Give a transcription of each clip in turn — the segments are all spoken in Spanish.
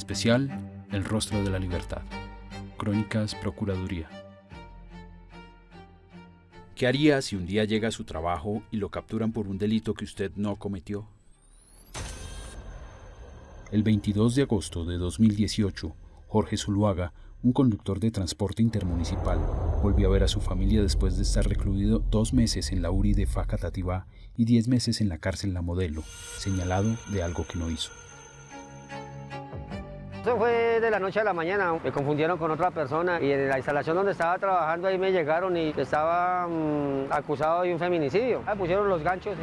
Especial El rostro de la libertad. Crónicas Procuraduría. ¿Qué haría si un día llega a su trabajo y lo capturan por un delito que usted no cometió? El 22 de agosto de 2018, Jorge Zuluaga, un conductor de transporte intermunicipal, volvió a ver a su familia después de estar recluido dos meses en la URI de Facatativá y diez meses en la cárcel La Modelo, señalado de algo que no hizo. Eso fue de la noche a la mañana, me confundieron con otra persona y en la instalación donde estaba trabajando ahí me llegaron y estaba mm, acusado de un feminicidio. Me pusieron los ganchos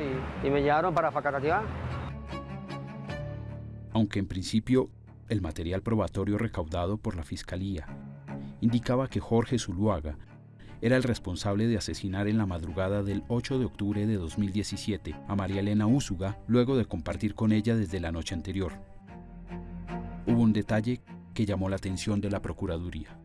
y, me llevaron para Facatativá. Aunque en principio el material probatorio recaudado por la Fiscalía indicaba que Jorge Zuluaga era el responsable de asesinar en la madrugada del 8 de octubre de 2017 a María Elena Úsuga luego de compartir con ella desde la noche anterior. Hubo un detalle que llamó la atención de la Procuraduría.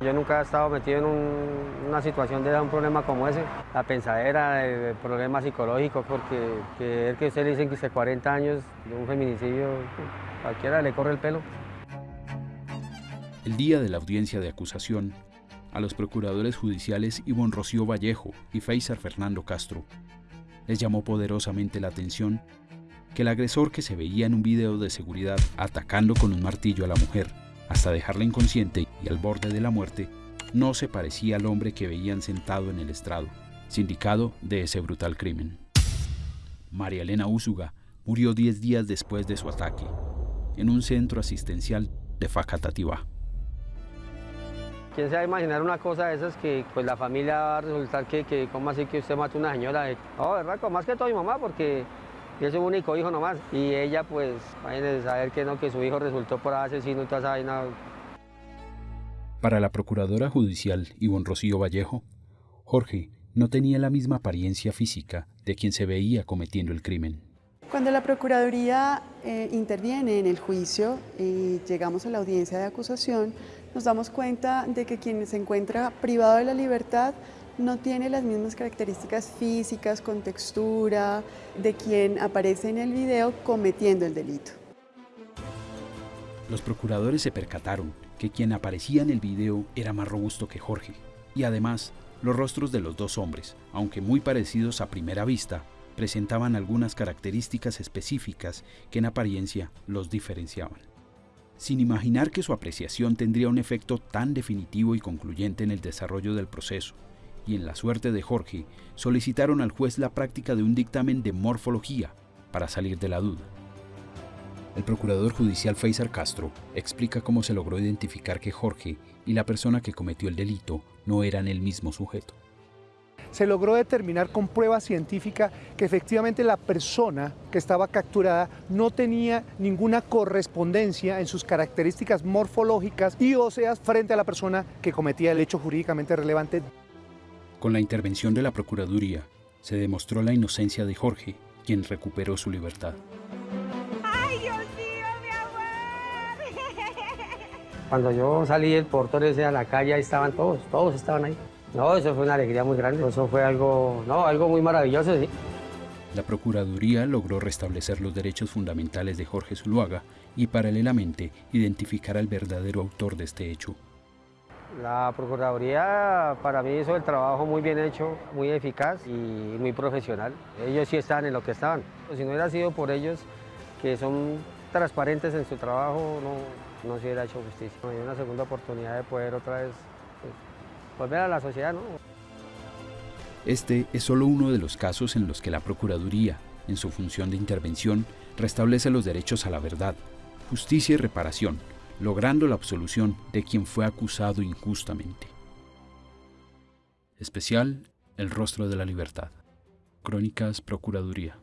Yo nunca he estado metido en un- una situación de un problema como ese. La pensadera, el problema psicológico, porque que el que usted le dicen que hace 40 años de un feminicidio, cualquiera le corre el pelo. El día de la audiencia de acusación, a los procuradores judiciales Ivonne Rocío Vallejo y Feisar Fernando Castro les llamó poderosamente la atención que el agresor que se veía en un video de seguridad atacando con un martillo a la mujer hasta dejarla inconsciente y al borde de la muerte no se parecía al hombre que veían sentado en el estrado, sindicado de ese brutal crimen. María Elena Úsuga murió 10 días después de su ataque, en un centro asistencial de Facatativá. ¿Quién se va a imaginar una cosa de esas que pues la familia va a resultar que, que ¿cómo así que usted mata a una señora? No, ¿verdad? Con más que todo mi mamá, porque es su único hijo nomás. Y ella, pues, imagínense saber que no, que su hijo resultó por asesino y toda esa vaina. Para la procuradora judicial Ivonne Rocío Vallejo, Jorge no tenía la misma apariencia física de quien se veía cometiendo el crimen. Cuando la Procuraduría eh, interviene en el juicio y llegamos a la audiencia de acusación, nos damos cuenta de que quien se encuentra privado de la libertad no tiene las mismas características físicas, con textura, de quien aparece en el video cometiendo el delito. Los procuradores se percataron que quien aparecía en el video era más robusto que Jorge, y además los rostros de los dos hombres, aunque muy parecidos a primera vista, presentaban algunas características específicas que en apariencia los diferenciaban. Sin imaginar que su apreciación tendría un efecto tan definitivo y concluyente en el desarrollo del proceso y en la suerte de Jorge, solicitaron al juez la práctica de un dictamen de morfología para salir de la duda. El procurador judicial Faisal Castro explica cómo se logró identificar que Jorge y la persona que cometió el delito no eran el mismo sujeto. se logró determinar con prueba científica que efectivamente la persona que estaba capturada no tenía ninguna correspondencia en sus características morfológicas y óseas frente a la persona que cometía el hecho jurídicamente relevante. Con la intervención de la Procuraduría, se demostró la inocencia de Jorge, quien recuperó su libertad. ¡Ay, Dios mío, mi amor! Cuando yo salí del portón ese a la calle, ahí estaban todos, todos estaban ahí. No, eso fue una alegría muy grande, eso fue algo, no, algo muy maravilloso, sí. La Procuraduría logró restablecer los derechos fundamentales de Jorge Zuluaga y paralelamente identificar al verdadero autor de este hecho. La Procuraduría para mí hizo el trabajo muy bien hecho, muy eficaz y muy profesional. Ellos sí estaban en lo que estaban. Si no hubiera sido por ellos, que son transparentes en su trabajo, no, no se hubiera hecho justicia. Hay una segunda oportunidad de poder otra vez pues, volver a la sociedad, ¿no? Este es solo uno de los casos en los que la Procuraduría, en su función de intervención, restablece los derechos a la verdad, justicia y reparación, logrando la absolución de quien fue acusado injustamente. Especial El rostro de la libertad. Crónicas Procuraduría.